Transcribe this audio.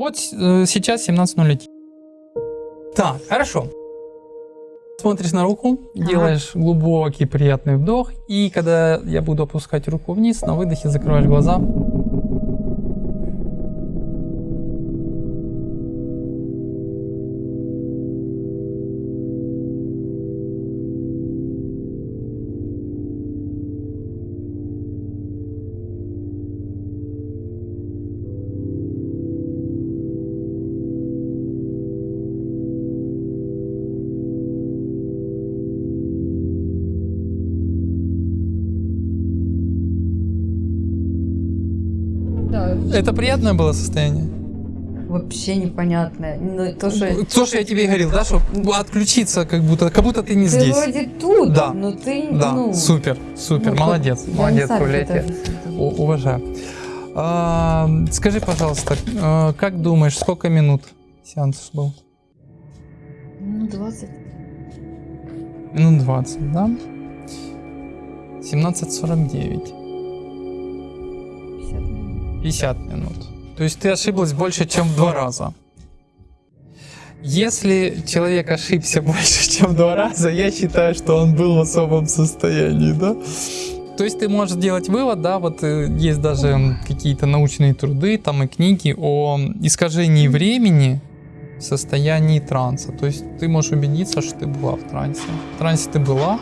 вот э, сейчас 17.01. Так, хорошо. Смотришь на руку, Ага. делаешь глубокий приятный вдох, и когда я буду опускать руку вниз, на выдохе закрываешь глаза. Да, Это приятное было состояние? вообще непонятно. Ну, то, что То, что я тебе говорил, да, что отключиться как будто, как будто ты не ты здесь. вроде тут, Да. но ты, Да, ну... супер, супер, ну, молодец, я молодец, У- Уважаю. А, скажи, пожалуйста, а, как думаешь, сколько минут сеанс был? Ну, 20. Минут 20, да? 17.49. 50 минут. 50 минут. То есть ты ошиблась больше, чем в два раза. Если человек ошибся больше, чем два раза, я считаю, что он был в особом состоянии, да? То есть ты можешь сделать вывод, да, вот э, есть даже какие-то научные труды, там и книги о искажении времени в состоянии транса. То есть ты можешь убедиться, что ты была в трансе. В трансе ты была,